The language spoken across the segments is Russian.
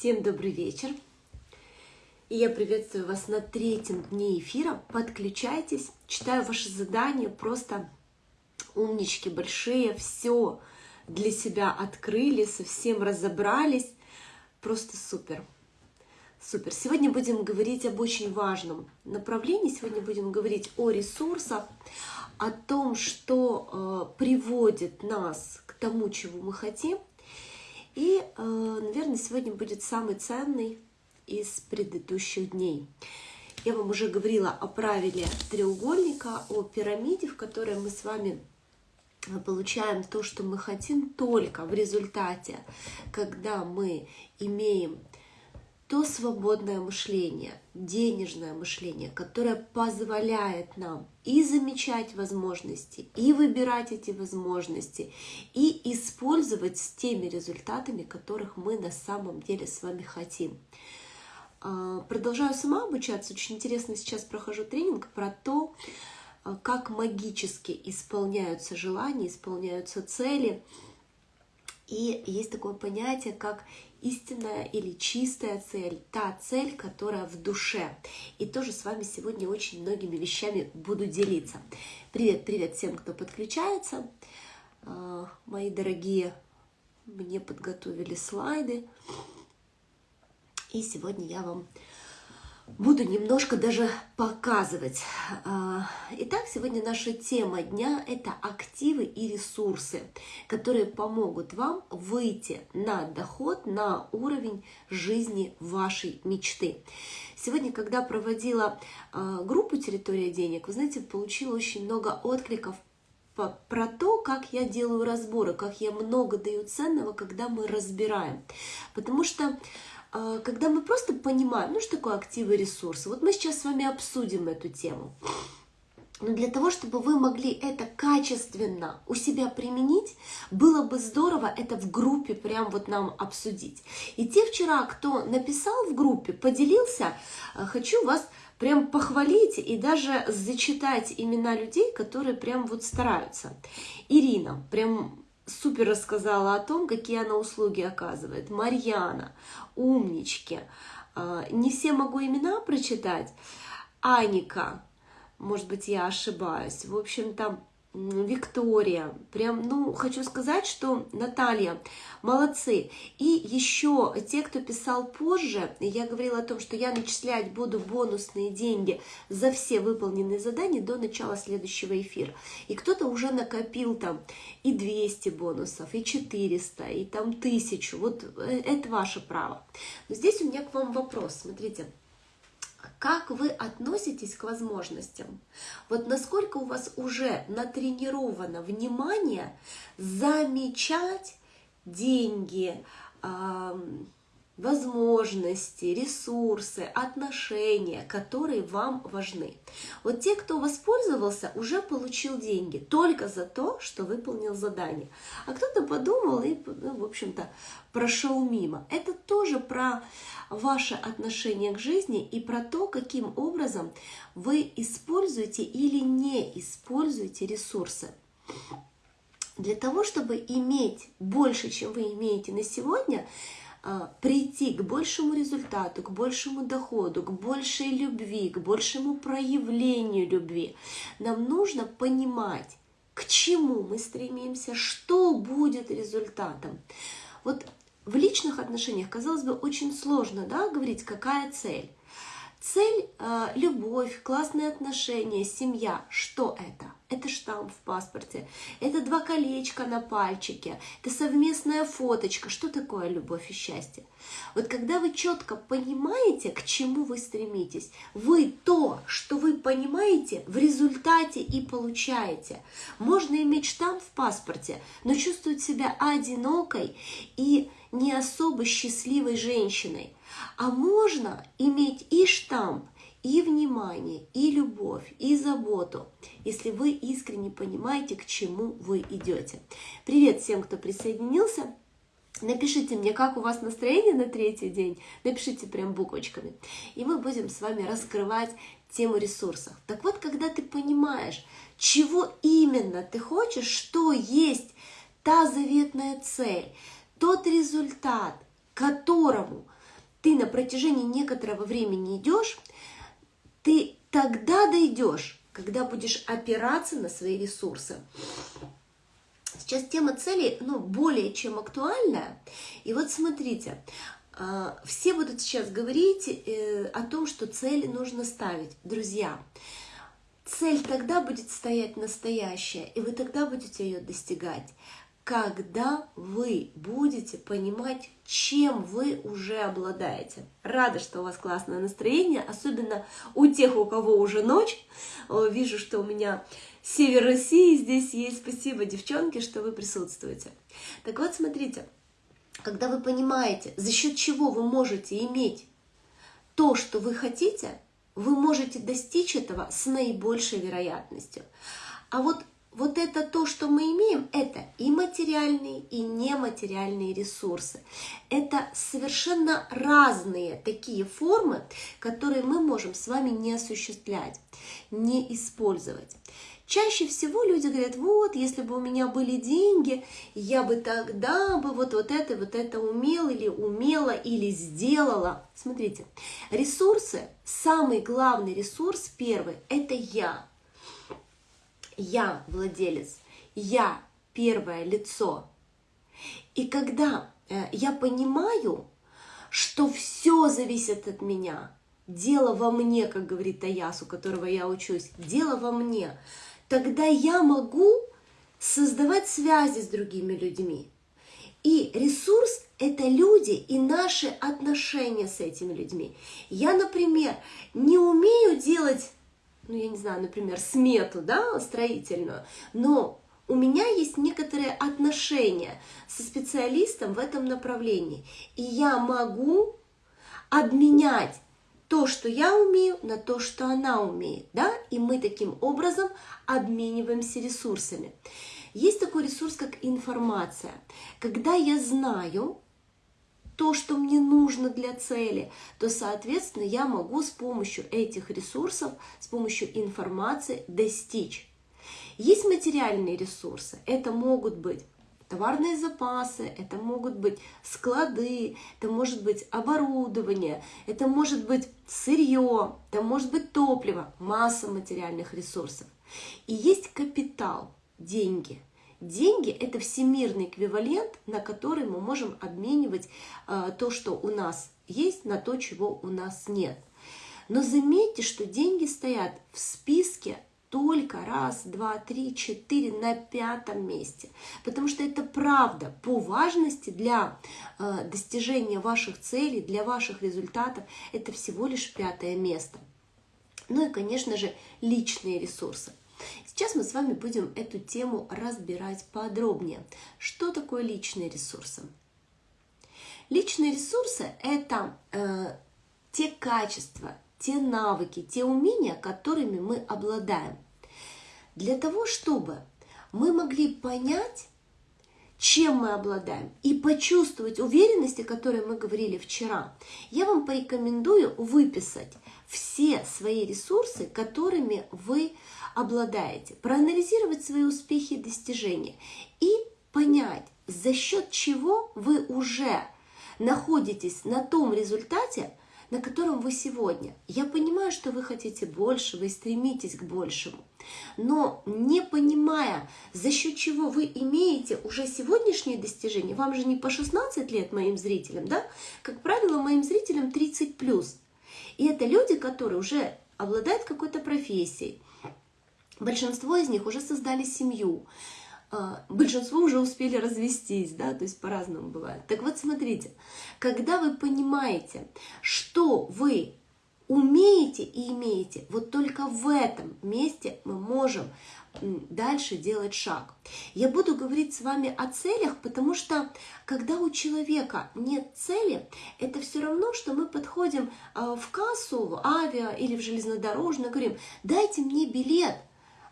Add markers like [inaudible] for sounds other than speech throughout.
Всем добрый вечер. И я приветствую вас на третьем дне эфира. Подключайтесь, читаю ваши задания, просто умнички большие, все для себя открыли, совсем разобрались. Просто супер. Супер. Сегодня будем говорить об очень важном направлении. Сегодня будем говорить о ресурсах, о том, что э, приводит нас к тому, чего мы хотим. И, э, наверное, сегодня будет самый ценный из предыдущих дней. Я вам уже говорила о правиле треугольника, о пирамиде, в которой мы с вами э, получаем то, что мы хотим только в результате, когда мы имеем то свободное мышление, денежное мышление, которое позволяет нам и замечать возможности, и выбирать эти возможности, и использовать с теми результатами, которых мы на самом деле с вами хотим. А, продолжаю сама обучаться. Очень интересно сейчас прохожу тренинг про то, а, как магически исполняются желания, исполняются цели. И есть такое понятие, как истинная или чистая цель, та цель, которая в душе. И тоже с вами сегодня очень многими вещами буду делиться. Привет, привет всем, кто подключается. А, мои дорогие, мне подготовили слайды. И сегодня я вам буду немножко даже показывать. А, итак, сегодня наша тема дня – это активы и ресурсы, которые помогут вам выйти на доход, на уровень жизни вашей мечты. Сегодня, когда проводила а, группу «Территория денег», вы знаете, получила очень много откликов про то, как я делаю разборы, как я много даю ценного, когда мы разбираем. Потому что когда мы просто понимаем, ну что такое активы и ресурсы. Вот мы сейчас с вами обсудим эту тему. Но для того, чтобы вы могли это качественно у себя применить, было бы здорово это в группе прям вот нам обсудить. И те вчера, кто написал в группе, поделился, а, хочу вас прям похвалить и даже зачитать имена людей, которые прям вот стараются. Ирина, прям супер рассказала о том, какие она услуги оказывает. Марьяна, умнички. А, не все могу имена прочитать. Аника, может быть, я ошибаюсь. В общем, там Виктория, прям, ну, хочу сказать, что Наталья, молодцы. И еще те, кто писал позже, я говорила о том, что я начислять буду бонусные деньги за все выполненные задания до начала следующего эфира. И кто-то уже накопил там и 200 бонусов, и 400, и там 1000. Вот э, это ваше право. Но здесь у меня к вам вопрос. Смотрите, как вы относитесь к возможностям? Вот насколько у вас уже натренировано внимание замечать деньги, возможности, ресурсы, отношения, которые вам важны. Вот те, кто воспользовался, уже получил деньги только за то, что выполнил задание. А кто-то подумал и, ну, в общем-то, прошел мимо. Это тоже про ваше отношение к жизни и про то, каким образом вы используете или не используете ресурсы. Для того, чтобы иметь больше, чем вы имеете на сегодня, прийти к большему результату, к большему доходу, к большей любви, к большему проявлению любви, нам нужно понимать, к чему мы стремимся, что будет результатом. Вот в личных отношениях, казалось бы, очень сложно да, говорить, какая цель. Цель э, – любовь, классные отношения, семья. Что это? Это штамп в паспорте, это два колечка на пальчике, это совместная фоточка. Что такое любовь и счастье? Вот когда вы четко понимаете, к чему вы стремитесь, вы то, что вы понимаете, в результате и получаете. Можно иметь штамп в паспорте, но чувствовать себя одинокой и не особо счастливой женщиной. А можно иметь и штамп, и внимание, и любовь, и заботу, если вы искренне понимаете, к чему вы идете. Привет всем, кто присоединился. Напишите мне, как у вас настроение на третий день. Напишите прям буквочками. И мы будем с вами раскрывать тему ресурсов. Так вот, когда ты понимаешь, чего именно ты хочешь, что есть та заветная цель, тот результат, которому ты на протяжении некоторого времени идешь, ты тогда дойдешь, когда будешь опираться на свои ресурсы. Сейчас тема цели, ну, более чем актуальная. И вот смотрите, а, все будут сейчас говорить э, о том, что цели нужно ставить. Друзья, цель тогда будет стоять настоящая, и вы тогда будете ее достигать, когда вы будете понимать, чем вы уже обладаете. Рада, что у вас классное настроение, особенно у тех, у кого уже ночь. Вижу, что у меня север России здесь есть. Спасибо, девчонки, что вы присутствуете. Так вот, смотрите, когда вы понимаете, за счет чего вы можете иметь то, что вы хотите, вы можете достичь этого с наибольшей вероятностью. А вот, вот это то, что мы имеем, это и материальные, и нематериальные ресурсы. Это совершенно разные такие формы, которые мы можем с вами не осуществлять, не использовать. Чаще всего люди говорят, вот, если бы у меня были деньги, я бы тогда бы вот, вот это, вот это умел или умела, или сделала. Смотрите, ресурсы, самый главный ресурс первый – это я. Я владелец, я первое лицо. И когда э, я понимаю, что все зависит от меня, дело во мне, как говорит Таяс, у которого я учусь, дело во мне – тогда я могу создавать связи с другими людьми. И ресурс – это люди и наши отношения с этими людьми. Я, например, не умею делать, ну, я не знаю, например, смету, да, строительную, но у меня есть некоторые отношения со специалистом в этом направлении. И я могу обменять то, что я умею, на то, что она умеет, да, и мы таким образом обмениваемся ресурсами. Есть такой ресурс, как информация. Когда я знаю то, что мне нужно для цели, то, соответственно, я могу с помощью этих ресурсов, с помощью информации достичь. Есть материальные ресурсы. Это могут быть товарные запасы, это могут быть склады, это может быть оборудование, это может быть сырье, это может быть топливо, масса материальных ресурсов. И есть капитал, деньги. Деньги – это всемирный эквивалент, на который мы можем обменивать э, то, что у нас есть, на то, чего у нас нет. Но заметьте, что деньги стоят в списке только раз, два, три, четыре на пятом месте. Потому что это правда по важности для э, достижения ваших целей, для ваших результатов. Это всего лишь пятое место. Ну и, конечно же, личные ресурсы. Сейчас мы с вами будем эту тему разбирать подробнее. Что такое личные ресурсы? Личные ресурсы – это э, те качества, те навыки, те умения, которыми мы обладаем. Для того, чтобы мы могли понять, чем мы обладаем, и почувствовать уверенность, о которой мы говорили вчера, я вам порекомендую выписать все свои ресурсы, которыми вы обладаете, проанализировать свои успехи и достижения и понять, за счет чего вы уже находитесь на том результате, на котором вы сегодня. Я понимаю, что вы хотите больше, вы стремитесь к большему. Но не понимая, за счет чего вы имеете уже сегодняшние достижения, вам же не по 16 лет моим зрителям, да? Как правило, моим зрителям 30 плюс. И это люди, которые уже обладают какой-то профессией. Большинство из них уже создали семью, а, большинство уже успели развестись, да, то есть по-разному бывает. Так вот, смотрите, когда вы понимаете, что вы умеете и имеете, вот только в этом месте мы можем дальше делать шаг. Я буду говорить с вами о целях, потому что когда у человека нет цели, это все равно, что мы подходим а, в кассу, в авиа или в железнодорожную, говорим, дайте мне билет.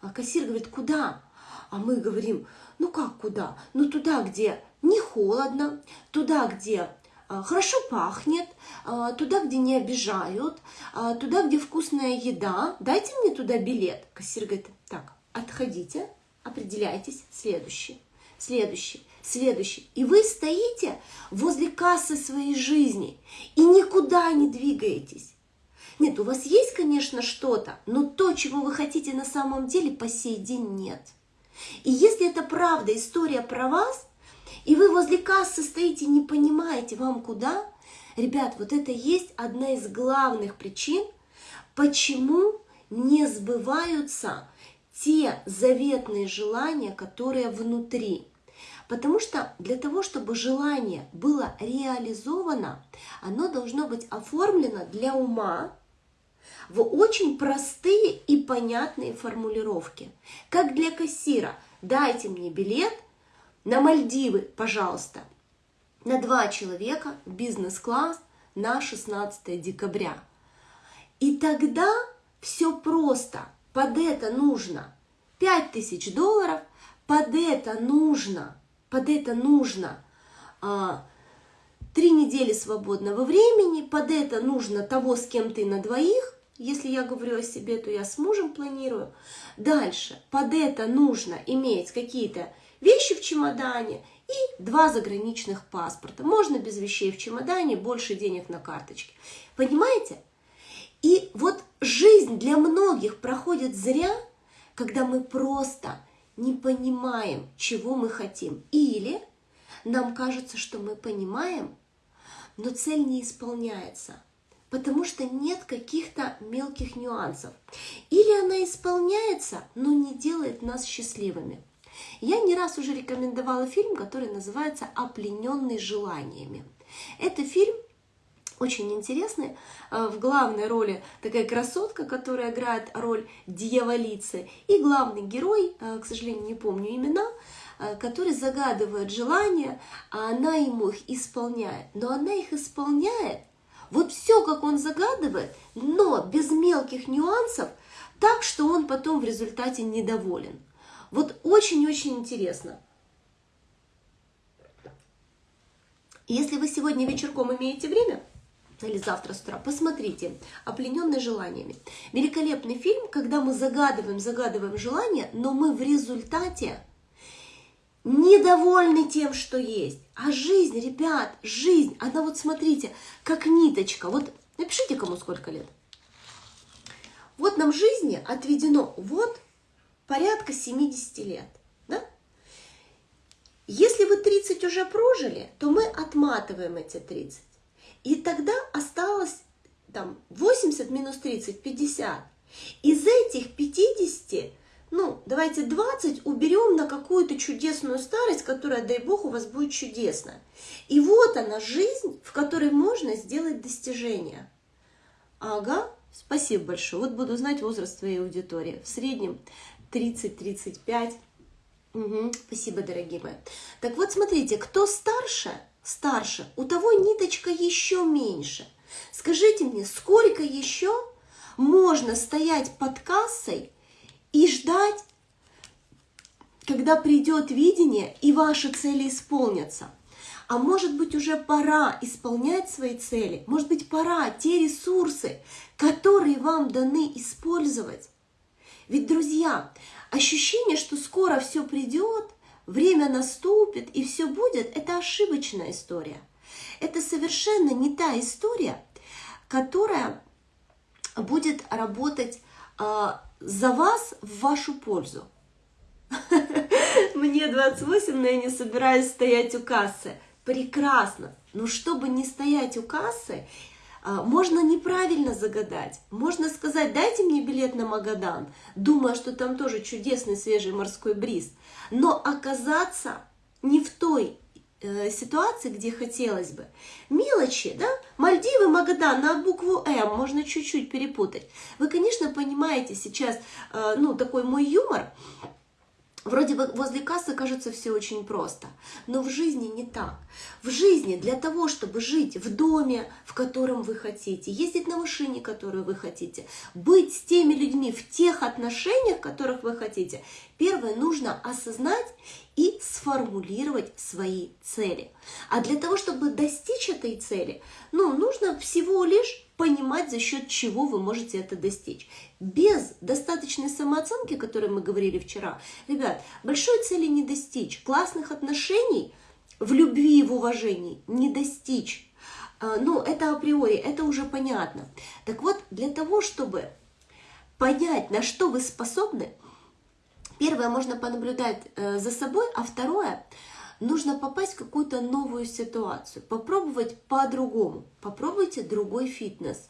А кассир говорит, куда? А мы говорим, ну как куда? Ну туда, где не холодно, туда, где а, хорошо пахнет, а, туда, где не обижают, туда, где вкусная еда. Дайте мне туда билет. Кассир говорит, так, отходите, определяйтесь, следующий, следующий, следующий. И вы стоите возле кассы своей жизни и никуда не двигаетесь. Нет, у вас есть, конечно, что-то, но то, чего вы хотите на самом деле, по сей день нет. И если это правда история про вас, и вы возле кассы стоите, не понимаете, вам куда, ребят, вот это есть одна из главных причин, почему не сбываются те заветные желания, которые внутри. Потому что для того, чтобы желание было реализовано, оно должно быть оформлено для ума в очень простые и понятные формулировки. Как для кассира. Дайте мне билет на Мальдивы, пожалуйста, на два человека бизнес-класс на 16 декабря. И тогда все просто. Под это нужно 5000 долларов, под это нужно под это нужно а, три недели свободного времени, под это нужно того, с кем ты на двоих, если я говорю о себе, то я с мужем планирую. Дальше, под это нужно иметь какие-то вещи в чемодане и два заграничных паспорта. Можно без вещей в чемодане, больше денег на карточке. Понимаете? И вот жизнь для многих проходит зря, когда мы просто не понимаем, чего мы хотим. Или нам кажется, что мы понимаем, но цель не исполняется, потому что нет каких-то мелких нюансов. Или она исполняется, но не делает нас счастливыми. Я не раз уже рекомендовала фильм, который называется «Оплененный желаниями». Это фильм очень интересный. Э, в главной роли такая красотка, которая играет роль дьяволицы. И главный герой, э, к сожалению, не помню имена, э, который загадывает желания, а она ему их исполняет. Но она их исполняет, вот все, как он загадывает, но без мелких нюансов, так, что он потом в результате недоволен. Вот очень-очень интересно. Если вы сегодня вечерком имеете время, или завтра с утра. Посмотрите, «Оплененный желаниями». Великолепный фильм, когда мы загадываем, загадываем желание, но мы в результате недовольны тем, что есть. А жизнь, ребят, жизнь, она вот смотрите, как ниточка. Вот напишите, кому сколько лет. Вот нам жизни отведено вот порядка 70 лет. Да? Если вы 30 уже прожили, то мы отматываем эти 30. И тогда осталось там 80 минус 30, 50. Из этих 50, ну, давайте 20 уберем на какую-то чудесную старость, которая, дай бог, у вас будет чудесна. И вот она, жизнь, в которой можно сделать достижения. Ага, спасибо большое. Вот буду знать возраст твоей аудитории. В среднем 30-35. Угу, спасибо, дорогие мои. Так вот, смотрите, кто старше – старше, у того ниточка еще меньше. Скажите мне, сколько еще можно стоять под кассой и ждать, когда придет видение и ваши цели исполнятся? А может быть уже пора исполнять свои цели, может быть пора те ресурсы, которые вам даны использовать. Ведь, друзья, ощущение, что скоро все придет, время наступит и все будет, это ошибочная история. Это совершенно не та история, которая будет работать э, за вас в вашу пользу. [laughs] Мне 28, но я не собираюсь стоять у кассы. Прекрасно. Но чтобы не стоять у кассы, можно неправильно загадать. Можно сказать, дайте мне билет на Магадан, думая, что там тоже чудесный свежий морской бриз. Но оказаться не в той э, ситуации, где хотелось бы. Мелочи, да? Мальдивы, Магадан на букву М можно чуть-чуть перепутать. Вы, конечно, понимаете сейчас, э, ну, такой мой юмор, Вроде бы возле кассы кажется все очень просто, но в жизни не так. В жизни для того, чтобы жить в доме, в котором вы хотите, ездить на машине, которую вы хотите, быть с теми людьми в тех отношениях, которых вы хотите, Первое, нужно осознать и сформулировать свои цели. А для того, чтобы достичь этой цели, ну, нужно всего лишь понимать, за счет чего вы можете это достичь. Без достаточной самооценки, о которой мы говорили вчера, ребят, большой цели не достичь, классных отношений в любви и в уважении не достичь. А, ну, это априори, это уже понятно. Так вот, для того, чтобы понять, на что вы способны, первое, можно понаблюдать э, за собой, а второе, нужно попасть в какую-то новую ситуацию, попробовать по-другому, попробуйте другой фитнес,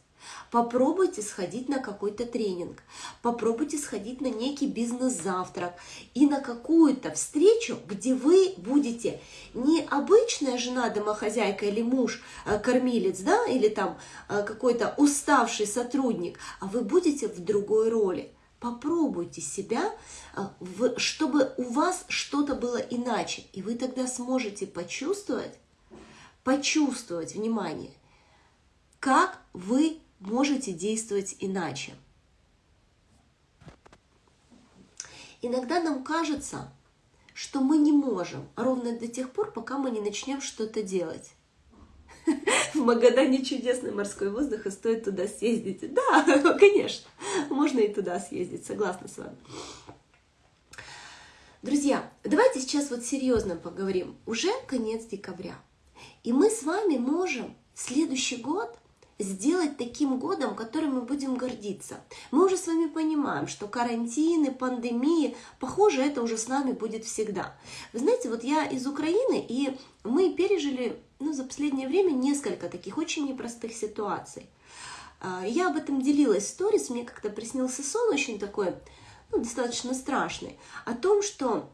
Попробуйте сходить на какой-то тренинг, попробуйте сходить на некий бизнес-завтрак и на какую-то встречу, где вы будете не обычная жена, домохозяйка или муж, э, кормилец, да, или там э, какой-то уставший сотрудник, а вы будете в другой роли. Попробуйте себя, э, чтобы у вас что-то было иначе, и вы тогда сможете почувствовать, почувствовать, внимание, как вы можете действовать иначе. Иногда нам кажется, что мы не можем, ровно до тех пор, пока мы не начнем что-то делать. [laughs] В Магадане чудесный морской воздух, и стоит туда съездить. Да, [laughs] конечно, можно и туда съездить, согласна с вами. Друзья, давайте сейчас вот серьезно поговорим. Уже конец декабря. И мы с вами можем следующий год сделать таким годом, которым мы будем гордиться. Мы уже с вами понимаем, что карантины, пандемии, похоже, это уже с нами будет всегда. Вы знаете, вот я из Украины, и мы пережили ну, за последнее время несколько таких очень непростых ситуаций. А, я об этом делилась в сторис, мне как-то приснился сон очень такой, ну, достаточно страшный, о том, что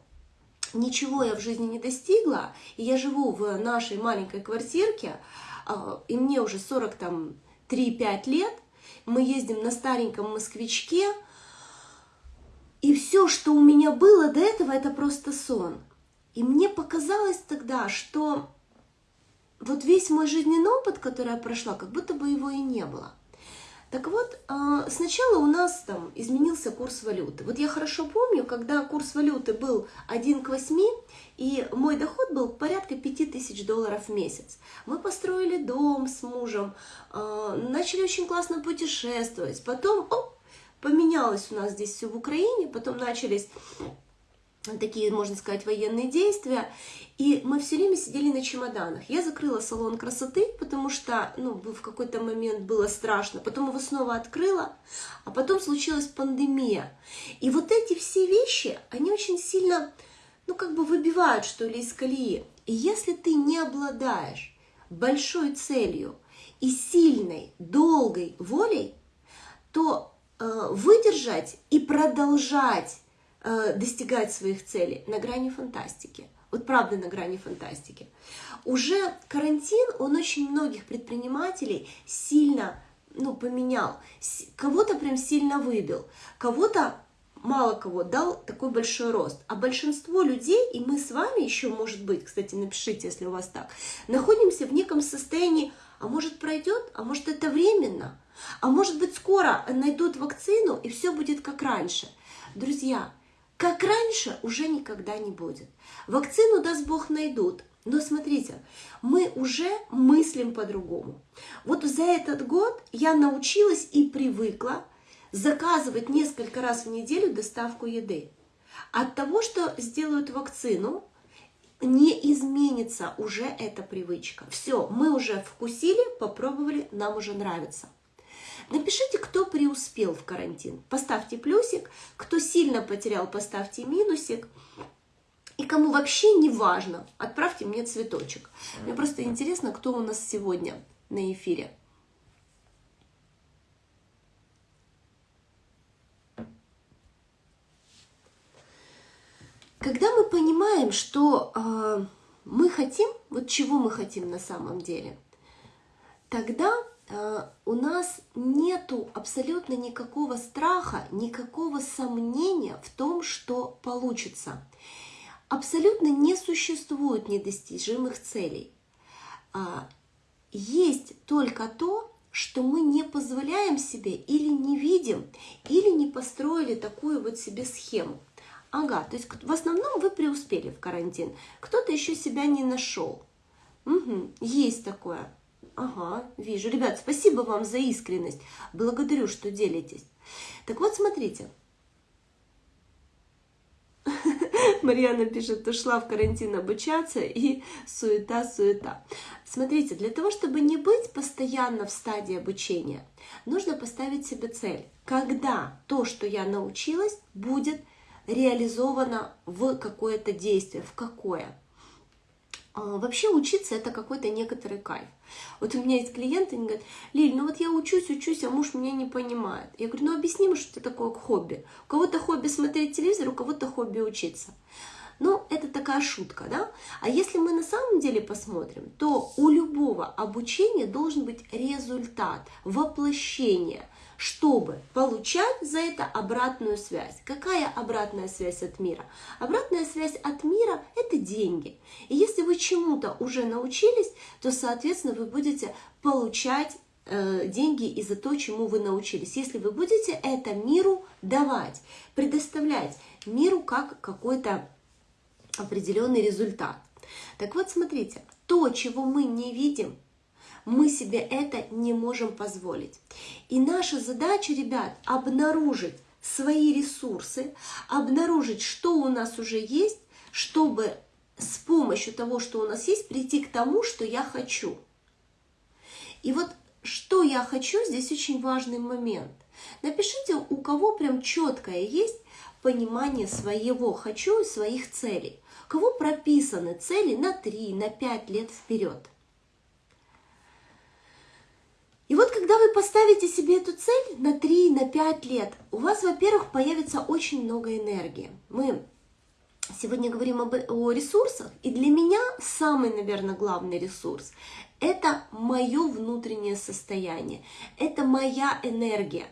ничего я в жизни не достигла, и я живу в нашей маленькой квартирке, а, и мне уже 40 там 3-5 лет, мы ездим на стареньком москвичке, и все, что у меня было до этого, это просто сон. И мне показалось тогда, что вот весь мой жизненный опыт, который я прошла, как будто бы его и не было. Так вот, а, сначала у нас там изменился курс валюты. Вот я хорошо помню, когда курс валюты был 1 к 8, и мой доход был порядка 5000 долларов в месяц. Мы построили дом с мужем, а, начали очень классно путешествовать. Потом, оп, поменялось у нас здесь все в Украине, потом начались такие, можно сказать, военные действия. И мы все время сидели на чемоданах. Я закрыла салон красоты, потому что ну, в какой-то момент было страшно. Потом его снова открыла, а потом случилась пандемия. И вот эти все вещи, они очень сильно, ну, как бы выбивают, что ли, из колеи. И если ты не обладаешь большой целью и сильной, долгой волей, то э, выдержать и продолжать достигать своих целей на грани фантастики вот правда на грани фантастики. Уже карантин, он очень многих предпринимателей сильно ну, поменял, кого-то прям сильно выбил, кого-то мало кого дал такой большой рост. А большинство людей, и мы с вами еще, может быть, кстати, напишите, если у вас так, находимся в неком состоянии, а может пройдет, а может это временно, а может быть скоро найдут вакцину и все будет как раньше. Друзья, как раньше уже никогда не будет. Вакцину, даст Бог, найдут. Но смотрите, мы уже мыслим по-другому. Вот за этот год я научилась и привыкла заказывать несколько раз в неделю доставку еды. От того, что сделают вакцину, не изменится уже эта привычка. Все, мы уже вкусили, попробовали, нам уже нравится. Напишите, кто преуспел в карантин. Поставьте плюсик. Кто сильно потерял, поставьте минусик. И кому вообще не важно, отправьте мне цветочек. Мне просто интересно, кто у нас сегодня на эфире. Когда мы понимаем, что э, мы хотим, вот чего мы хотим на самом деле, тогда у нас нету абсолютно никакого страха, никакого сомнения в том, что получится. Абсолютно не существует недостижимых целей. А, есть только то, что мы не позволяем себе или не видим, или не построили такую вот себе схему. Ага, то есть в основном вы преуспели в карантин. Кто-то еще себя не нашел. Угу, есть такое. Ага, вижу. Ребят, спасибо вам за искренность. Благодарю, что делитесь. Так вот, смотрите. [laughs] Марьяна пишет, ушла в карантин обучаться и суета-суета. Смотрите, для того, чтобы не быть постоянно в стадии обучения, нужно поставить себе цель. Когда то, что я научилась, будет реализовано в какое-то действие, в какое. А, вообще учиться это какой-то некоторый кайф. Вот у меня есть клиенты, они говорят, Лиль, ну вот я учусь, учусь, а муж меня не понимает. Я говорю, ну объясни мне, что это такое хобби. У кого-то хобби смотреть телевизор, у кого-то хобби учиться. Ну, это такая шутка, да? А если мы на самом деле посмотрим, то у любого обучения должен быть результат, воплощение, чтобы получать за это обратную связь. Какая обратная связь от мира? Обратная связь от мира – это деньги. И если вы чему-то уже научились, то, соответственно, вы будете получать э, деньги и за то, чему вы научились. Если вы будете это миру давать, предоставлять миру как какой-то определенный результат. Так вот, смотрите, то, чего мы не видим, мы себе это не можем позволить. И наша задача, ребят, обнаружить свои ресурсы, обнаружить, что у нас уже есть, чтобы с помощью того, что у нас есть, прийти к тому, что я хочу. И вот что я хочу, здесь очень важный момент. Напишите, у кого прям четкое есть понимание своего хочу и своих целей. У кого прописаны цели на 3, на 5 лет вперед. И вот когда вы поставите себе эту цель на 3, на 5 лет, у вас, во-первых, появится очень много энергии. Мы сегодня говорим об, о ресурсах, и для меня самый, наверное, главный ресурс – это мое внутреннее состояние, это моя энергия.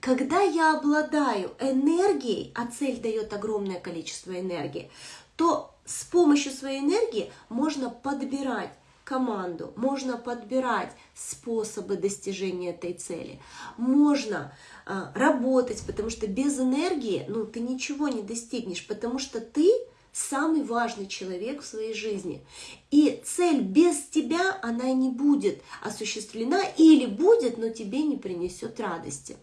Когда я обладаю энергией, а цель дает огромное количество энергии, то с помощью своей энергии можно подбирать команду, можно подбирать способы достижения этой цели, можно э, работать, потому что без энергии ну, ты ничего не достигнешь, потому что ты самый важный человек в своей жизни. И цель без тебя, она не будет осуществлена или будет, но тебе не принесет радости.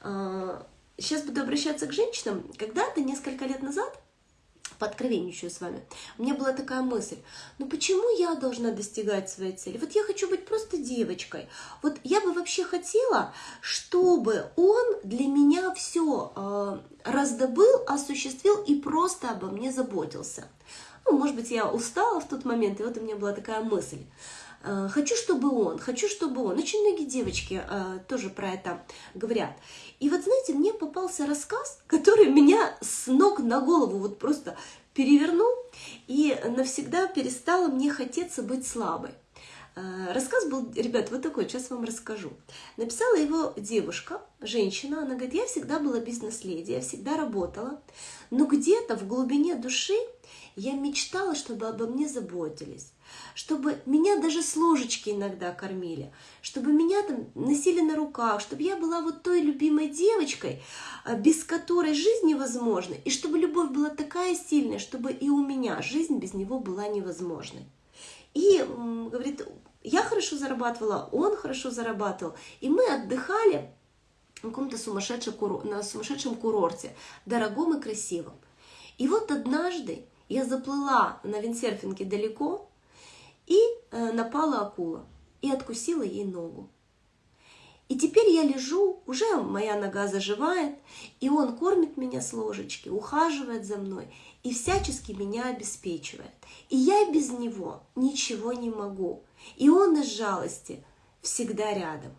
Сейчас буду обращаться к женщинам. Когда-то, несколько лет назад, пооткровенничаю с вами. У меня была такая мысль, ну почему я должна достигать своей цели? Вот я хочу быть просто девочкой. Вот я бы вообще хотела, чтобы он для меня все э, раздобыл, осуществил и просто обо мне заботился. Ну, может быть, я устала в тот момент, и вот у меня была такая мысль. Э, хочу, чтобы он, хочу, чтобы он. Очень многие девочки э, тоже про это говорят. И вот, знаете, мне попался рассказ, который меня с ног на голову вот просто перевернул и навсегда перестало мне хотеться быть слабой. Э, рассказ был, ребят, вот такой, сейчас вам расскажу. Написала его девушка, женщина, она говорит, я всегда была бизнес-леди, я всегда работала, но где-то в глубине души я мечтала, чтобы обо мне заботились чтобы меня даже с ложечки иногда кормили, чтобы меня там носили на руках, чтобы я была вот той любимой девочкой, а, без которой жизнь невозможна, и чтобы любовь была такая сильная, чтобы и у меня жизнь без него была невозможной. И, говорит, я хорошо зарабатывала, он хорошо зарабатывал, и мы отдыхали на каком-то сумасшедшем, на сумасшедшем курорте, дорогом и красивом. И вот однажды я заплыла на виндсерфинге далеко, и э, напала акула и откусила ей ногу. И теперь я лежу, уже моя нога заживает, и он кормит меня с ложечки, ухаживает за мной и всячески меня обеспечивает. И я без него ничего не могу. И он из жалости всегда рядом.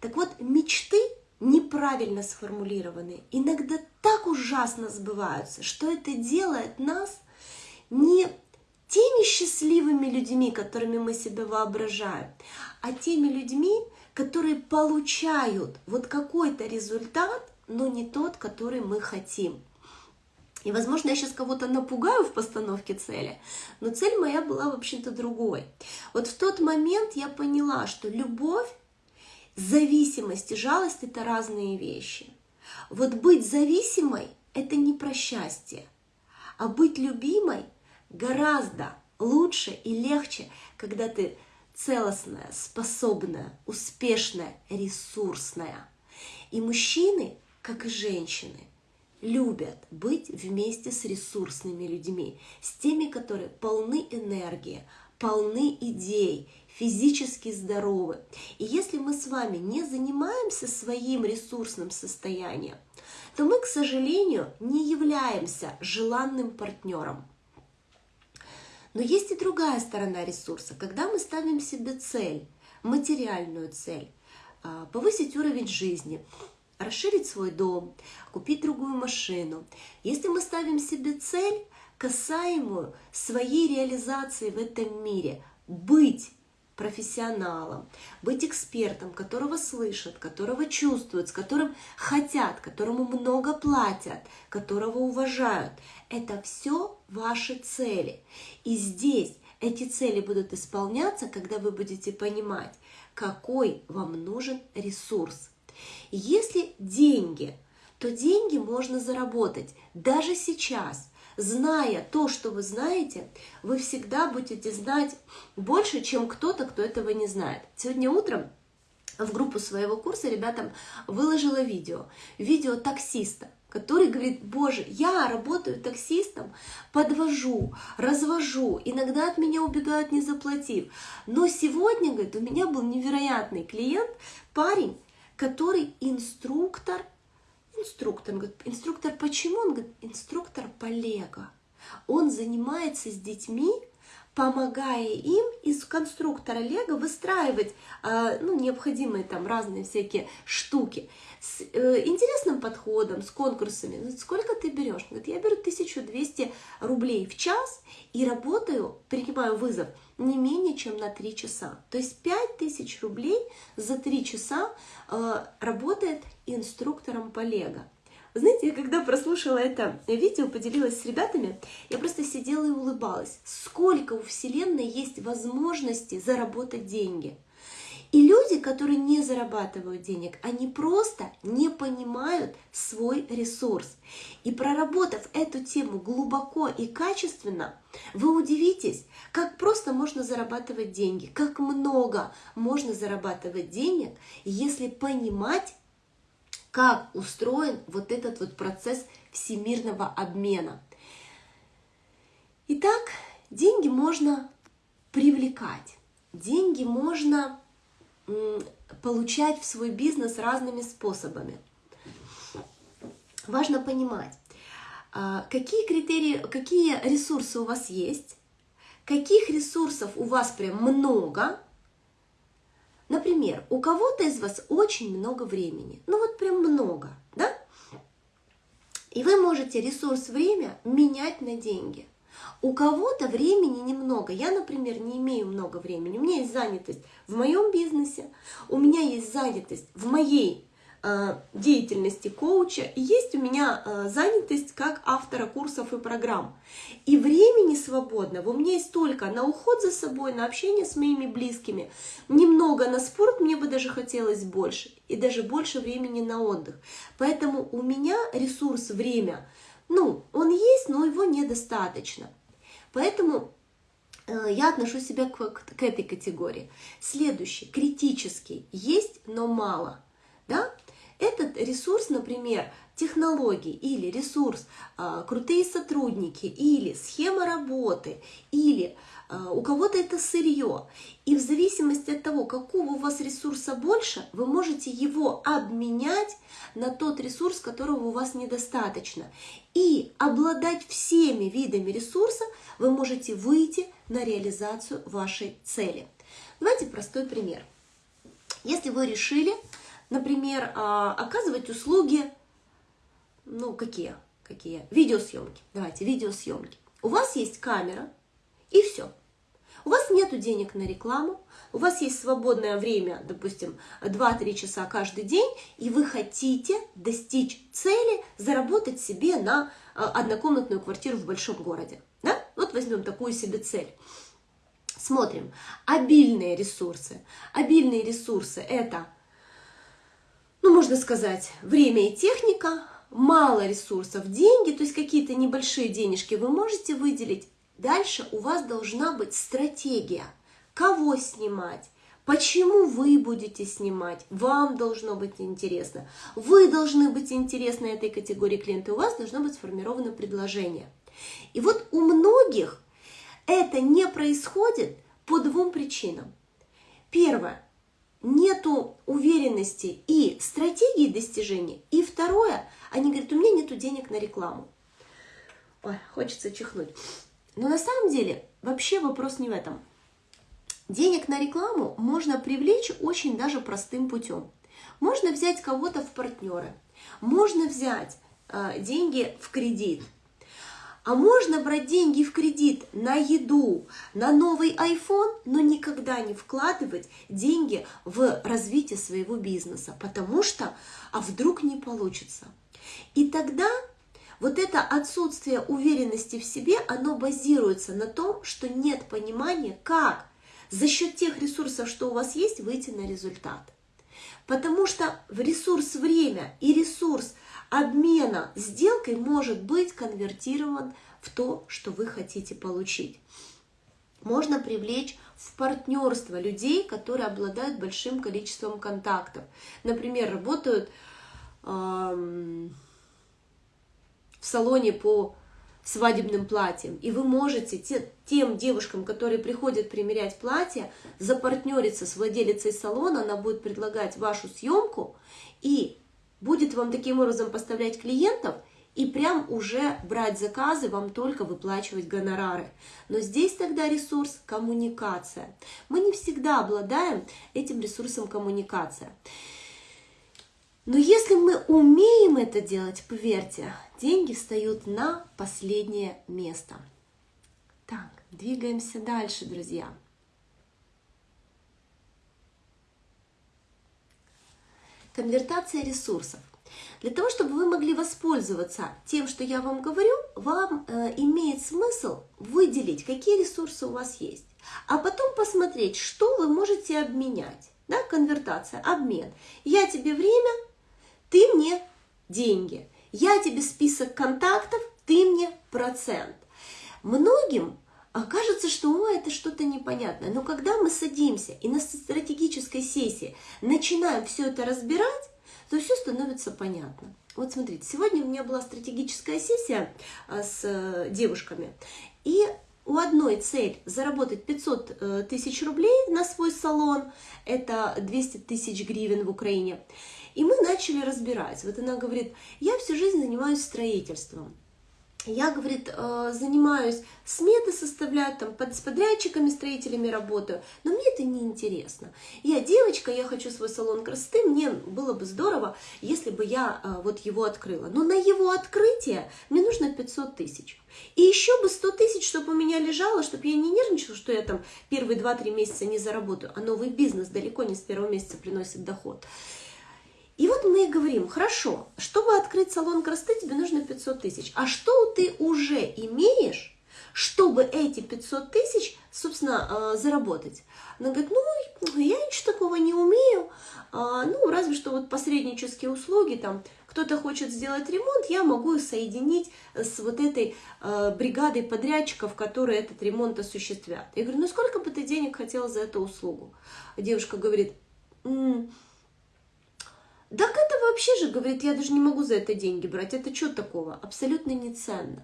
Так вот, мечты неправильно сформулированы, иногда так ужасно сбываются, что это делает нас не теми счастливыми людьми, которыми мы себя воображаем, а теми людьми, которые получают вот какой-то результат, но не тот, который мы хотим. И, возможно, я сейчас кого-то напугаю в постановке цели, но цель моя была, в общем-то, другой. Вот в тот момент я поняла, что любовь, зависимость и жалость – это разные вещи. Вот быть зависимой – это не про счастье. А быть любимой гораздо лучше и легче, когда ты целостная, способная, успешная, ресурсная. И мужчины, как и женщины, любят быть вместе с ресурсными людьми, с теми, которые полны энергии, полны идей, физически здоровы. И если мы с вами не занимаемся своим ресурсным состоянием, то мы, к сожалению, не являемся желанным партнером. Но есть и другая сторона ресурса. Когда мы ставим себе цель, материальную цель, а, повысить уровень жизни, расширить свой дом, купить другую машину. Если мы ставим себе цель, касаемую своей реализации в этом мире, быть профессионалом, быть экспертом, которого слышат, которого чувствуют, с которым хотят, которому много платят, которого уважают. Это все ваши цели. И здесь эти цели будут исполняться, когда вы будете понимать, какой вам нужен ресурс. Если деньги, то деньги можно заработать даже сейчас – зная то, что вы знаете, вы всегда будете знать больше, чем кто-то, кто этого не знает. Сегодня утром в группу своего курса ребятам выложила видео. Видео таксиста, который говорит, боже, я работаю таксистом, подвожу, развожу, иногда от меня убегают, не заплатив. Но сегодня, говорит, у меня был невероятный клиент, парень, который инструктор инструктор. Он говорит, инструктор почему? Он говорит, инструктор по лего. Он занимается с детьми, помогая им из конструктора Лего выстраивать э, ну, необходимые там разные всякие штуки с э, интересным подходом, с конкурсами. Сколько ты берешь? Говорит, я беру 1200 рублей в час и работаю, принимаю вызов не менее чем на 3 часа. То есть 5000 рублей за 3 часа э, работает инструктором по Лего. Знаете, я когда прослушала это видео, поделилась с ребятами, я просто сидела и улыбалась. Сколько у Вселенной есть возможностей заработать деньги. И люди, которые не зарабатывают денег, они просто не понимают свой ресурс. И проработав эту тему глубоко и качественно, вы удивитесь, как просто можно зарабатывать деньги, как много можно зарабатывать денег, если понимать как устроен вот этот вот процесс всемирного обмена. Итак, деньги можно привлекать, деньги можно получать в свой бизнес разными способами. Важно понимать, а, какие критерии, какие ресурсы у вас есть, каких ресурсов у вас прям много, Например, у кого-то из вас очень много времени, ну вот прям много, да? И вы можете ресурс время менять на деньги. У кого-то времени немного. Я, например, не имею много времени. У меня есть занятость в моем бизнесе, у меня есть занятость в моей деятельности коуча, и есть у меня э, занятость как автора курсов и программ. И времени свободного у меня есть только на уход за собой, на общение с моими близкими, немного на спорт, мне бы даже хотелось больше, и даже больше времени на отдых. Поэтому у меня ресурс время, ну, он есть, но его недостаточно. Поэтому э, я отношу себя к, к, к этой категории. Следующий, критический, есть, но мало. Да? Этот ресурс, например, технологии или ресурс а, крутые сотрудники или схема работы или а, у кого-то это сырье. И в зависимости от того, какого у вас ресурса больше, вы можете его обменять на тот ресурс, которого у вас недостаточно. И обладать всеми видами ресурса вы можете выйти на реализацию вашей цели. Давайте простой пример. Если вы решили например, а, оказывать услуги, ну, какие? Какие? Видеосъемки. Давайте, видеосъемки. У вас есть камера, и все. У вас нет денег на рекламу, у вас есть свободное время, допустим, 2-3 часа каждый день, и вы хотите достичь цели, заработать себе на а, однокомнатную квартиру в большом городе. Да? Вот возьмем такую себе цель. Смотрим. Обильные ресурсы. Обильные ресурсы – это ну, можно сказать, время и техника, мало ресурсов, деньги, то есть какие-то небольшие денежки вы можете выделить. Дальше у вас должна быть стратегия, кого снимать, Почему вы будете снимать? Вам должно быть интересно. Вы должны быть интересны этой категории клиента. У вас должно быть сформировано предложение. И вот у многих это не происходит по двум причинам. Первое. Нету уверенности и стратегии достижения. И второе. Они говорят, у меня нету денег на рекламу. Ой, хочется чихнуть. Но на самом деле вообще вопрос не в этом. Денег на рекламу можно привлечь очень даже простым путем. Можно взять кого-то в партнеры, можно взять э, деньги в кредит, а можно брать деньги в кредит на еду, на новый iPhone, но никогда не вкладывать деньги в развитие своего бизнеса, потому что, а вдруг не получится. И тогда вот это отсутствие уверенности в себе, оно базируется на том, что нет понимания, как за счет тех ресурсов, что у вас есть, выйти на результат. Потому что в ресурс время и ресурс обмена сделкой может быть конвертирован в то, что вы хотите получить. Можно привлечь в партнерство людей, которые обладают большим количеством контактов. Например, работают эм, в салоне по свадебным платьем. И вы можете те, тем девушкам, которые приходят примерять платье, запартнериться с владелицей салона, она будет предлагать вашу съемку и будет вам таким образом поставлять клиентов и прям уже брать заказы, вам только выплачивать гонорары. Но здесь тогда ресурс коммуникация. Мы не всегда обладаем этим ресурсом коммуникация. Но если мы умеем это делать, поверьте, деньги встают на последнее место. Так, двигаемся дальше, друзья. Конвертация ресурсов. Для того, чтобы вы могли воспользоваться тем, что я вам говорю, вам э, имеет смысл выделить, какие ресурсы у вас есть, а потом посмотреть, что вы можете обменять. Да, конвертация, обмен. Я тебе время, ты мне деньги. Я тебе список контактов, ты мне процент. Многим кажется, что О, это что-то непонятное. Но когда мы садимся и на стратегической сессии начинаем все это разбирать, то все становится понятно. Вот смотрите, сегодня у меня была стратегическая сессия а, с э, девушками, и у одной цель заработать 500 э, тысяч рублей на свой салон, это 200 тысяч гривен в Украине. И мы начали разбирать. Вот она говорит, я всю жизнь занимаюсь строительством. Я, говорит, э, занимаюсь, сметы составляю, там, с подрядчиками, строителями работаю, но мне это не интересно. Я девочка, я хочу свой салон красоты, мне было бы здорово, если бы я э, вот его открыла. Но на его открытие мне нужно 500 тысяч. И еще бы 100 тысяч, чтобы у меня лежало, чтобы я не нервничала, что я там первые 2-3 месяца не заработаю, а новый бизнес далеко не с первого месяца приносит доход. И вот мы и говорим, хорошо, чтобы открыть салон красоты, тебе нужно 500 тысяч. А что ты уже имеешь, чтобы эти 500 тысяч, собственно, э, заработать? Она говорит, ну, я ничего такого не умею, а, ну, разве что вот посреднические услуги, там, кто-то хочет сделать ремонт, я могу соединить с вот этой э, бригадой подрядчиков, которые этот ремонт осуществят. Я говорю, ну, сколько бы ты денег хотела за эту услугу? Девушка говорит, так это вообще же, говорит, я даже не могу за это деньги брать. Это что такого? Абсолютно не ценно.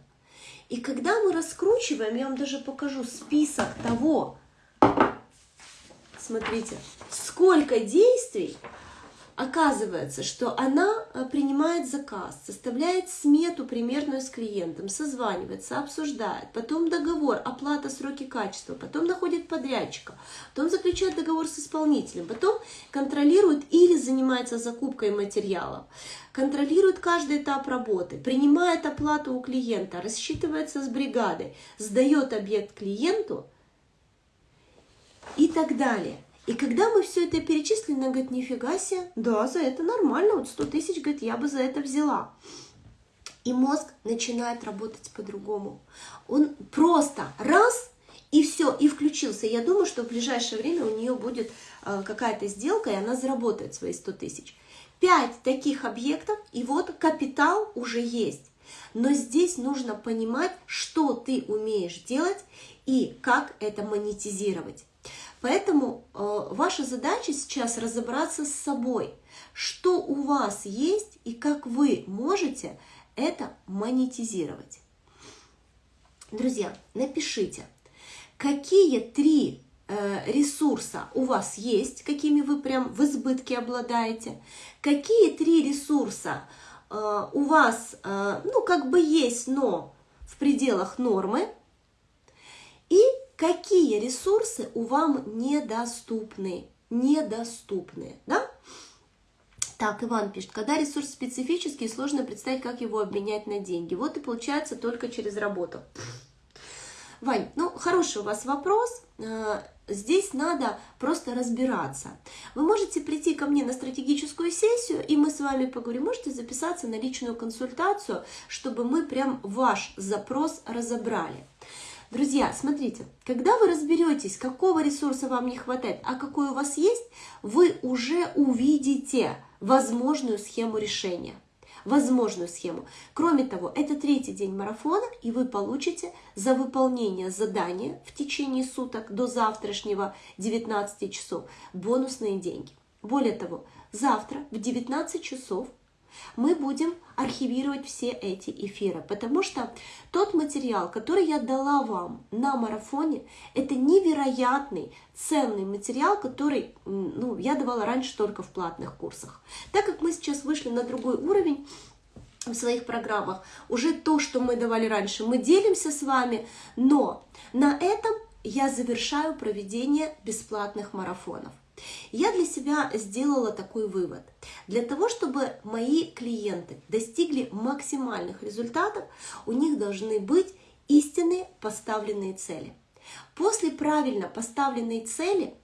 И когда мы раскручиваем, я вам даже покажу список того, смотрите, сколько действий Оказывается, что она э, принимает заказ, составляет смету примерную с клиентом, созванивается, обсуждает, потом договор, оплата, сроки качества, потом находит подрядчика, потом заключает договор с исполнителем, потом контролирует или занимается закупкой материалов, контролирует каждый этап работы, принимает оплату у клиента, рассчитывается с бригадой, сдает объект клиенту и так далее. И когда мы все это перечислили, она говорит, нифига себе, да, за это нормально, вот 100 тысяч, говорит, я бы за это взяла. И мозг начинает работать по-другому. Он просто раз и все, и включился. Я думаю, что в ближайшее время у нее будет э, какая-то сделка, и она заработает свои 100 тысяч. Пять таких объектов, и вот капитал уже есть. Но здесь нужно понимать, что ты умеешь делать и как это монетизировать. Поэтому э, ваша задача сейчас разобраться с собой, что у вас есть и как вы можете это монетизировать. Друзья, напишите, какие три э, ресурса у вас есть, какими вы прям в избытке обладаете, какие три ресурса э, у вас, э, ну, как бы есть, но в пределах нормы, и какие ресурсы у вам недоступны, недоступны, да? Так, Иван пишет, когда ресурс специфический, сложно представить, как его обменять на деньги. Вот и получается только через работу. Вань, ну хороший у вас вопрос. Э, здесь надо просто разбираться. Вы можете прийти ко мне на стратегическую сессию, и мы с вами поговорим. Можете записаться на личную консультацию, чтобы мы прям ваш запрос разобрали. Друзья, смотрите, когда вы разберетесь, какого ресурса вам не хватает, а какой у вас есть, вы уже увидите возможную схему решения. Возможную схему. Кроме того, это третий день марафона, и вы получите за выполнение задания в течение суток до завтрашнего 19 часов бонусные деньги. Более того, завтра в 19 часов мы будем архивировать все эти эфиры, потому что тот материал, который я дала вам на марафоне, это невероятный, ценный материал, который ну, я давала раньше только в платных курсах. Так как мы сейчас вышли на другой уровень, в своих программах. Уже то, что мы давали раньше, мы делимся с вами, но на этом я завершаю проведение бесплатных марафонов. Я для себя сделала такой вывод. Для того, чтобы мои клиенты достигли максимальных результатов, у них должны быть истинные поставленные цели. После правильно поставленной цели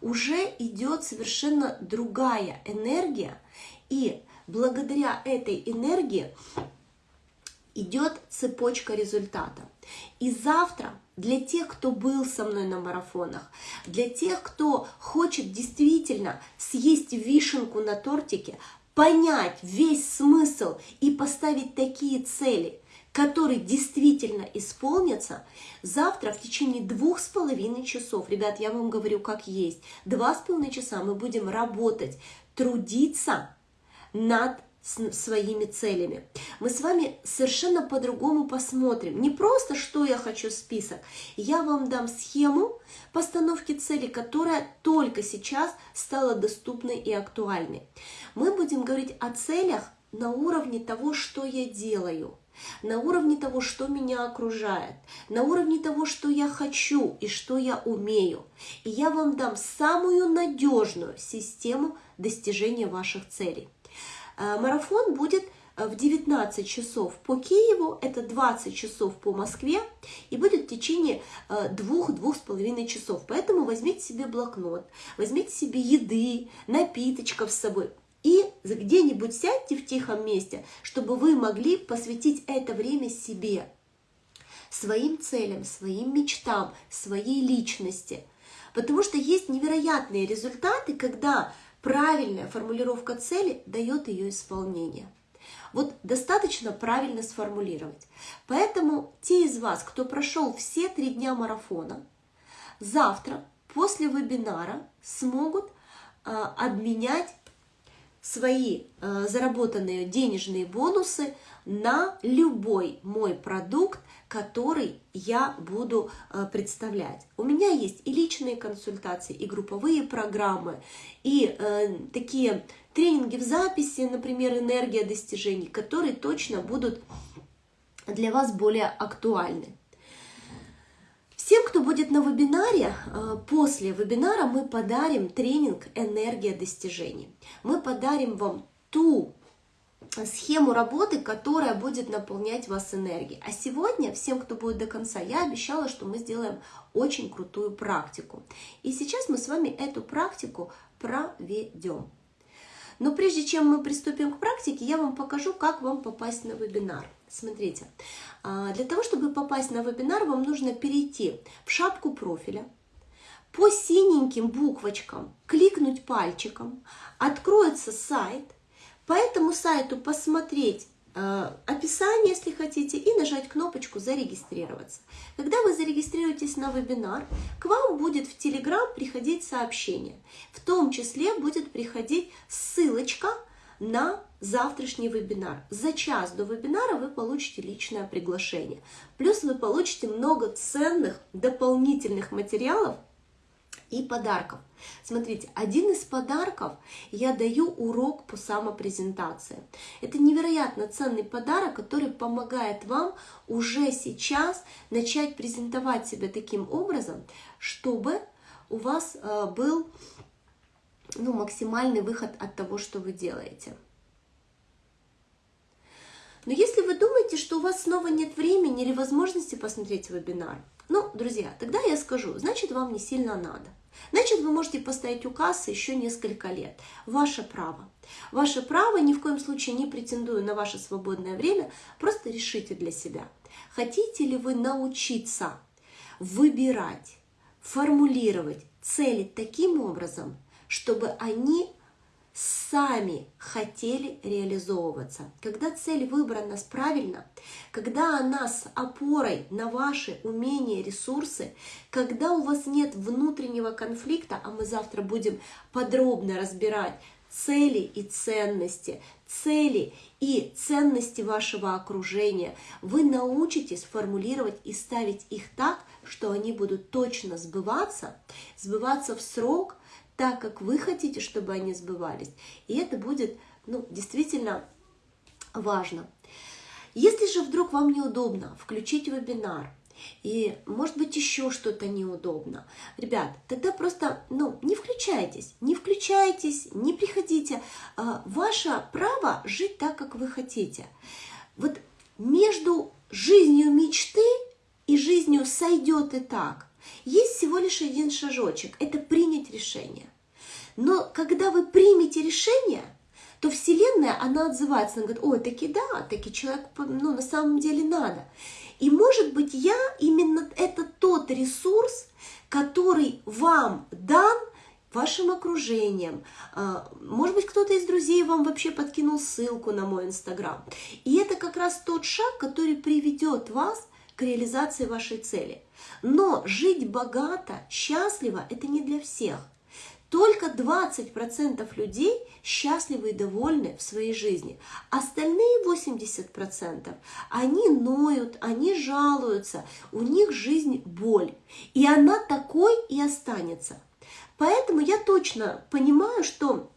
уже идет совершенно другая энергия, и благодаря этой энергии идет цепочка результата. И завтра для тех, кто был со мной на марафонах, для тех, кто хочет действительно съесть вишенку на тортике, понять весь смысл и поставить такие цели, которые действительно исполнятся, завтра в течение двух с половиной часов, ребят, я вам говорю как есть, два с половиной часа мы будем работать, трудиться над своими целями. Мы с вами совершенно по-другому посмотрим. Не просто, что я хочу список. Я вам дам схему постановки целей, которая только сейчас стала доступной и актуальной. Мы будем говорить о целях на уровне того, что я делаю на уровне того, что меня окружает, на уровне того, что я хочу и что я умею. И я вам дам самую надежную систему достижения ваших целей. Э, марафон будет э, в 19 часов по Киеву, это 20 часов по Москве, и будет в течение э, двух-двух с половиной часов. Поэтому возьмите себе блокнот, возьмите себе еды, напиточков с собой, и где-нибудь сядьте в тихом месте, чтобы вы могли посвятить это время себе, своим целям, своим мечтам, своей личности. Потому что есть невероятные результаты, когда правильная формулировка цели дает ее исполнение. Вот достаточно правильно сформулировать. Поэтому те из вас, кто прошел все три дня марафона, завтра после вебинара смогут э, обменять свои э, заработанные денежные бонусы на любой мой продукт, который я буду э, представлять. У меня есть и личные консультации, и групповые программы, и э, такие тренинги в записи, например, «Энергия достижений», которые точно будут для вас более актуальны. Всем, кто будет на вебинаре, э, после вебинара мы подарим тренинг «Энергия достижений». Мы подарим вам ту схему работы, которая будет наполнять вас энергией. А сегодня, всем, кто будет до конца, я обещала, что мы сделаем очень крутую практику. И сейчас мы с вами эту практику проведем. Но прежде чем мы приступим к практике, я вам покажу, как вам попасть на вебинар. Смотрите, а, для того, чтобы попасть на вебинар, вам нужно перейти в шапку профиля, по синеньким буквочкам кликнуть пальчиком, откроется сайт, по этому сайту посмотреть э, описание, если хотите, и нажать кнопочку «Зарегистрироваться». Когда вы зарегистрируетесь на вебинар, к вам будет в Telegram приходить сообщение. В том числе будет приходить ссылочка на завтрашний вебинар. За час до вебинара вы получите личное приглашение. Плюс вы получите много ценных дополнительных материалов, и подарков. Смотрите, один из подарков я даю урок по самопрезентации. Это невероятно ценный подарок, который помогает вам уже сейчас начать презентовать себя таким образом, чтобы у вас э, был ну, максимальный выход от того, что вы делаете. Но если вы думаете, что у вас снова нет времени или возможности посмотреть вебинар, ну, друзья, тогда я скажу, значит, вам не сильно надо. Значит, вы можете поставить у кассы еще несколько лет. Ваше право. Ваше право, ни в коем случае не претендую на ваше свободное время, просто решите для себя. Хотите ли вы научиться выбирать, формулировать цели таким образом, чтобы они сами хотели реализовываться. Когда цель выбрана правильно, когда она с опорой на ваши умения, ресурсы, когда у вас нет внутреннего конфликта, а мы завтра будем подробно разбирать цели и ценности, цели и ценности вашего окружения, вы научитесь формулировать и ставить их так, что они будут точно сбываться, сбываться в срок, так, как вы хотите, чтобы они сбывались. И это будет ну, действительно важно. Если же вдруг вам неудобно включить вебинар, и может быть еще что-то неудобно. Ребят, тогда просто ну, не включайтесь, не включайтесь, не приходите. А, ваше право жить так, как вы хотите. Вот между жизнью мечты и жизнью сойдет и так. Есть всего лишь один шажочек – это принять решение. Но когда вы примете решение, то Вселенная, она отзывается, она говорит, ой, таки да, таки человек, ну, на самом деле надо. И может быть я именно это тот ресурс, который вам дан вашим окружением. А, может быть, кто-то из друзей вам вообще подкинул ссылку на мой инстаграм. И это как раз тот шаг, который приведет вас к реализации вашей цели. Но жить богато, счастливо – это не для всех. Только 20% людей счастливы и довольны в своей жизни. Остальные 80% они ноют, они жалуются, у них жизнь боль. И она такой и останется. Поэтому я точно понимаю, что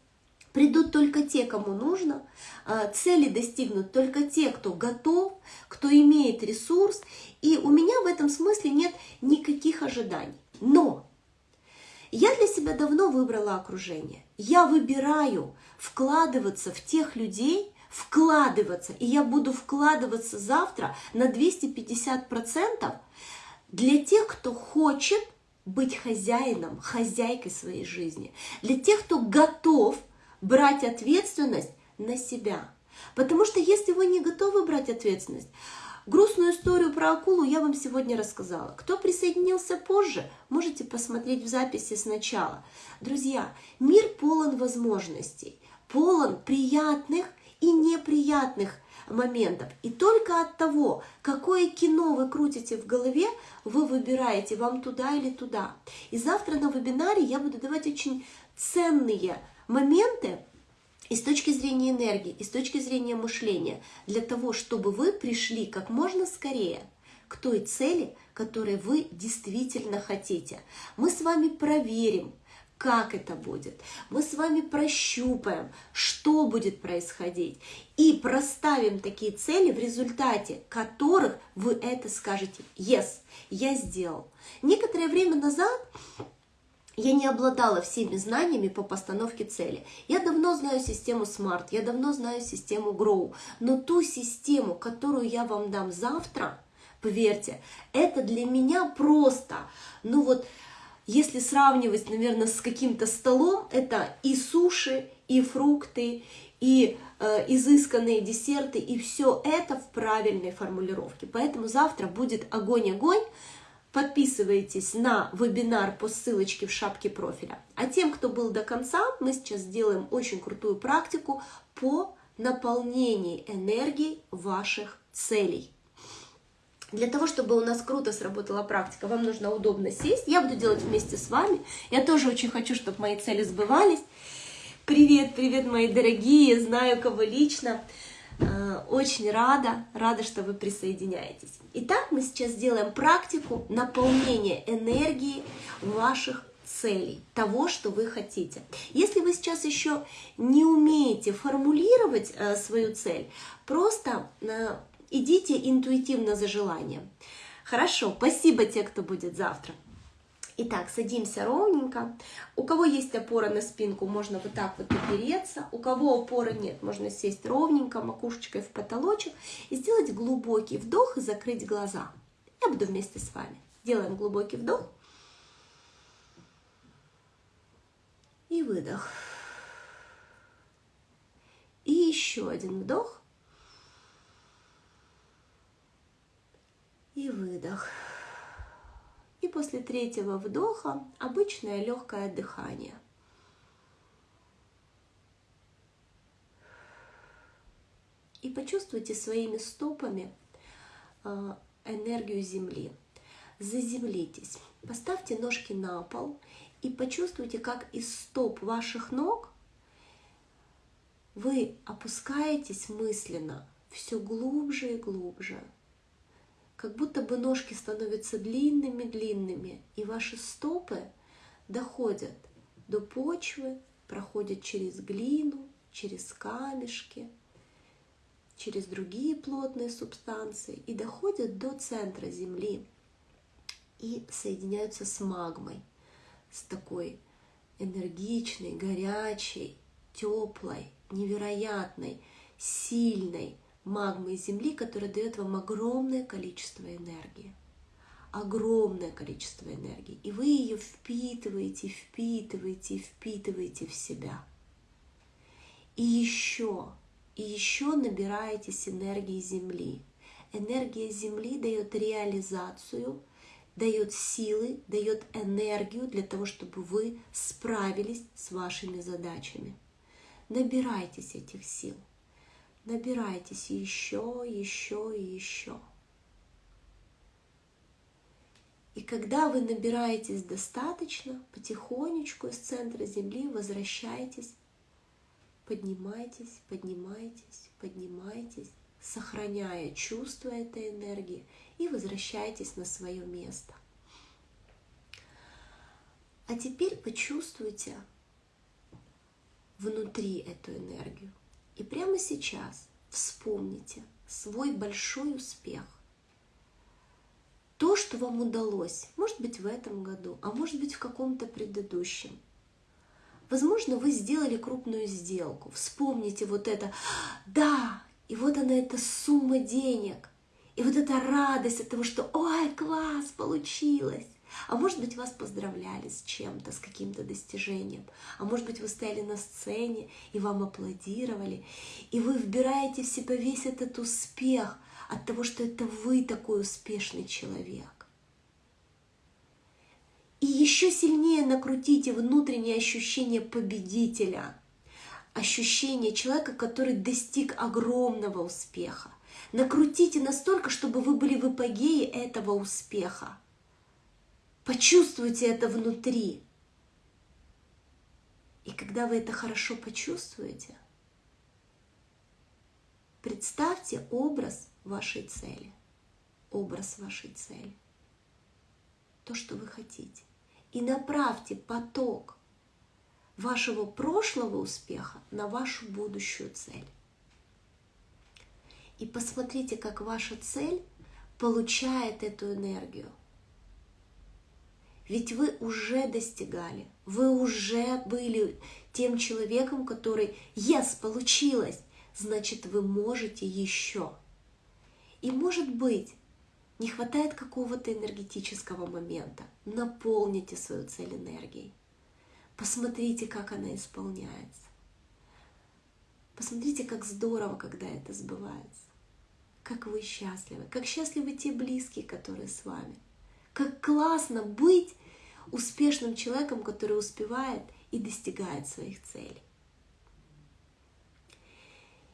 Придут только те, кому нужно, а, цели достигнут только те, кто готов, кто имеет ресурс, и у меня в этом смысле нет никаких ожиданий. Но я для себя давно выбрала окружение. Я выбираю вкладываться в тех людей, вкладываться, и я буду вкладываться завтра на 250% для тех, кто хочет быть хозяином, хозяйкой своей жизни, для тех, кто готов брать ответственность на себя. Потому что если вы не готовы брать ответственность, грустную историю про акулу я вам сегодня рассказала. Кто присоединился позже, можете посмотреть в записи сначала. Друзья, мир полон возможностей, полон приятных и неприятных моментов. И только от того, какое кино вы крутите в голове, вы выбираете, вам туда или туда. И завтра на вебинаре я буду давать очень ценные моменты и с точки зрения энергии, и с точки зрения мышления, для того, чтобы вы пришли как можно скорее к той цели, которой вы действительно хотите. Мы с вами проверим, как это будет. Мы с вами прощупаем, что будет происходить. И проставим такие цели, в результате которых вы это скажете «Yes, я сделал». Некоторое время назад я не обладала всеми знаниями по постановке цели. Я давно знаю систему SMART, я давно знаю систему GROW, но ту систему, которую я вам дам завтра, поверьте, это для меня просто, ну вот, если сравнивать, наверное, с каким-то столом, это и суши, и фрукты, и э, изысканные десерты, и все это в правильной формулировке. Поэтому завтра будет огонь-огонь, подписывайтесь на вебинар по ссылочке в шапке профиля. А тем, кто был до конца, мы сейчас сделаем очень крутую практику по наполнению энергией ваших целей. Для того, чтобы у нас круто сработала практика, вам нужно удобно сесть. Я буду делать вместе с вами. Я тоже очень хочу, чтобы мои цели сбывались. Привет, привет, мои дорогие, знаю кого лично. Э, очень рада, рада, что вы присоединяетесь. Итак, мы сейчас сделаем практику наполнения энергии ваших целей, того, что вы хотите. Если вы сейчас еще не умеете формулировать э, свою цель, просто э, идите интуитивно за желанием. Хорошо, спасибо те, кто будет завтра. Итак, садимся ровненько. У кого есть опора на спинку, можно вот так вот опереться. У кого опоры нет, можно сесть ровненько, макушечкой в потолочек и сделать глубокий вдох и закрыть глаза. Я буду вместе с вами. Делаем глубокий вдох и выдох. И еще один вдох и выдох. И после третьего вдоха обычное легкое дыхание. И почувствуйте своими стопами а, энергию Земли. Заземлитесь. Поставьте ножки на пол и почувствуйте, как из стоп ваших ног вы опускаетесь мысленно все глубже и глубже как будто бы ножки становятся длинными-длинными, и ваши стопы доходят до почвы, проходят через глину, через камешки, через другие плотные субстанции и доходят до центра Земли и соединяются с магмой, с такой энергичной, горячей, теплой, невероятной, сильной, магмы Земли, которая дает вам огромное количество энергии. Огромное количество энергии. И вы ее впитываете, впитываете, впитываете в себя. И еще, и еще набираетесь энергии Земли. Энергия Земли дает реализацию, дает силы, дает энергию для того, чтобы вы справились с вашими задачами. Набирайтесь этих сил набирайтесь еще, еще и еще. И когда вы набираетесь достаточно, потихонечку из центра Земли возвращайтесь, поднимайтесь, поднимайтесь, поднимайтесь, сохраняя чувство этой энергии и возвращайтесь на свое место. А теперь почувствуйте внутри эту энергию. И прямо сейчас вспомните свой большой успех. То, что вам удалось, может быть, в этом году, а может быть, в каком-то предыдущем. Возможно, вы сделали крупную сделку. Вспомните вот это, да, и вот она, эта сумма денег. И вот эта радость от того, что «Ой, класс, получилось!» А может быть, вас поздравляли с чем-то, с каким-то достижением. А может быть, вы стояли на сцене, и вам аплодировали. И вы вбираете в себя весь этот успех от того, что это вы такой успешный человек. И еще сильнее накрутите внутреннее ощущение победителя, ощущение человека, который достиг огромного успеха. Накрутите настолько, чтобы вы были в апогее этого успеха. Почувствуйте это внутри. И когда вы это хорошо почувствуете, представьте образ вашей цели, образ вашей цели, то, что вы хотите. И направьте поток вашего прошлого успеха на вашу будущую цель. И посмотрите, как ваша цель получает эту энергию. Ведь вы уже достигали, вы уже были тем человеком, который «Yes, получилось!» Значит, вы можете еще. И может быть, не хватает какого-то энергетического момента. Наполните свою цель энергией. Посмотрите, как она исполняется. Посмотрите, как здорово, когда это сбывается. Как вы счастливы. Как счастливы те близкие, которые с вами – Как классно быть успешным человеком, который успевает и достигает своих целей.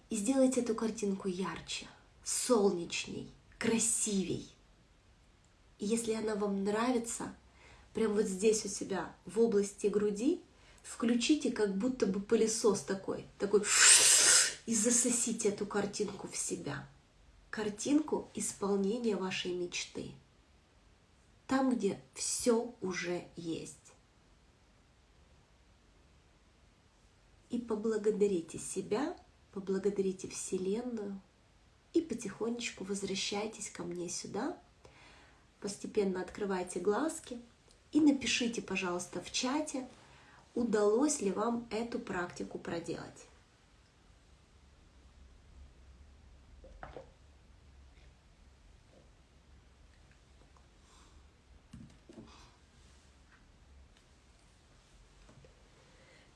И сделайте эту картинку ярче, солнечней, красивей. И если она вам нравится, прям вот здесь у себя, в области груди, включите как будто бы пылесос такой, такой, и засосите эту картинку в себя. Картинку исполнения вашей мечты. Там, где все уже есть. И поблагодарите себя поблагодарите Вселенную и потихонечку возвращайтесь ко мне сюда, постепенно открывайте глазки и напишите, пожалуйста, в чате, удалось ли вам эту практику проделать.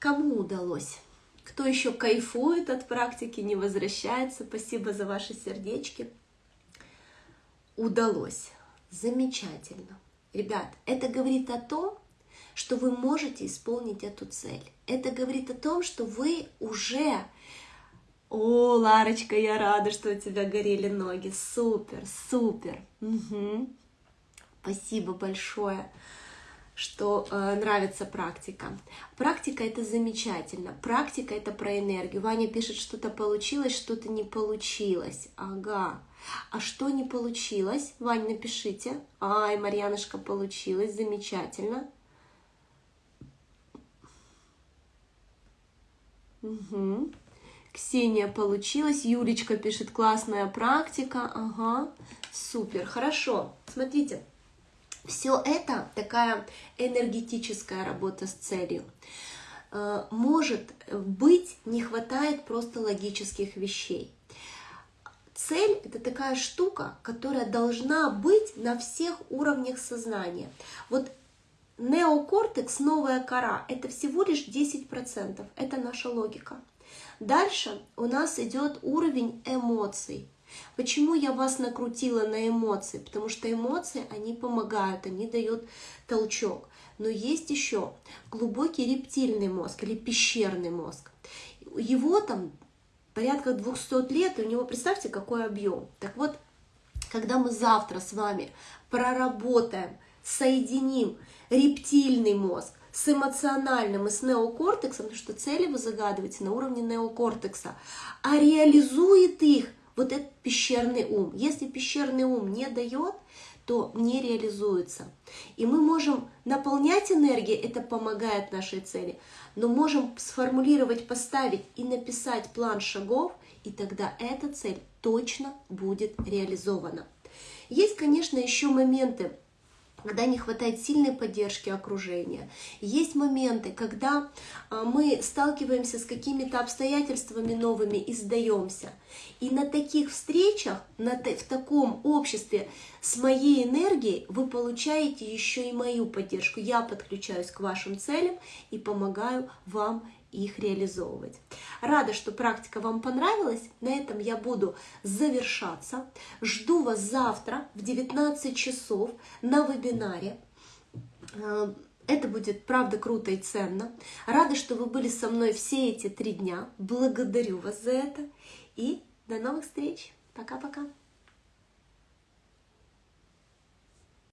Кому удалось? Кто еще кайфует от практики, не возвращается, спасибо за ваши сердечки. Удалось. Замечательно. Ребят, это говорит о том, что вы можете исполнить эту цель. Это говорит о том, что вы уже... О, Ларочка, я рада, что у тебя горели ноги. Супер, супер. Угу. Спасибо большое что э, нравится практика. Практика это замечательно. Практика это про энергию. Ваня пишет, что-то получилось, что-то не получилось. Ага. А что не получилось? Ваня, напишите. Ай, Марьянушка, получилось. Замечательно. Угу. Ксения получилось. Юлечка пишет, классная практика. Ага, супер, хорошо. Смотрите, все это такая энергетическая работа с целью. Э, может быть, не хватает просто логических вещей. Цель — это такая штука, которая должна быть на всех уровнях сознания. Вот неокортекс, новая кора — это всего лишь 10%. Это наша логика. Дальше у нас идет уровень эмоций. Почему я вас накрутила на эмоции? Потому что эмоции, они помогают, они дают толчок. Но есть еще глубокий рептильный мозг или пещерный мозг. Его там порядка 200 лет, и у него, представьте, какой объем. Так вот, когда мы завтра с вами проработаем, соединим рептильный мозг с эмоциональным и с неокортексом, потому что цели вы загадываете на уровне неокортекса, а реализует их вот этот пещерный ум. Если пещерный ум не дает, то не реализуется. И мы можем наполнять энергией, это помогает нашей цели, но можем сформулировать, поставить и написать план шагов, и тогда эта цель точно будет реализована. Есть, конечно, еще моменты, когда не хватает сильной поддержки окружения. Есть моменты, когда а, мы сталкиваемся с какими-то обстоятельствами новыми и сдаемся. И на таких встречах, на, в таком обществе с моей энергией вы получаете еще и мою поддержку. Я подключаюсь к вашим целям и помогаю вам их реализовывать. Рада, что практика вам понравилась. На этом я буду завершаться. Жду вас завтра в 19 часов на вебинаре. Э, это будет, правда, круто и ценно. Рада, что вы были со мной все эти три дня. Благодарю вас за это. И до новых встреч. Пока-пока.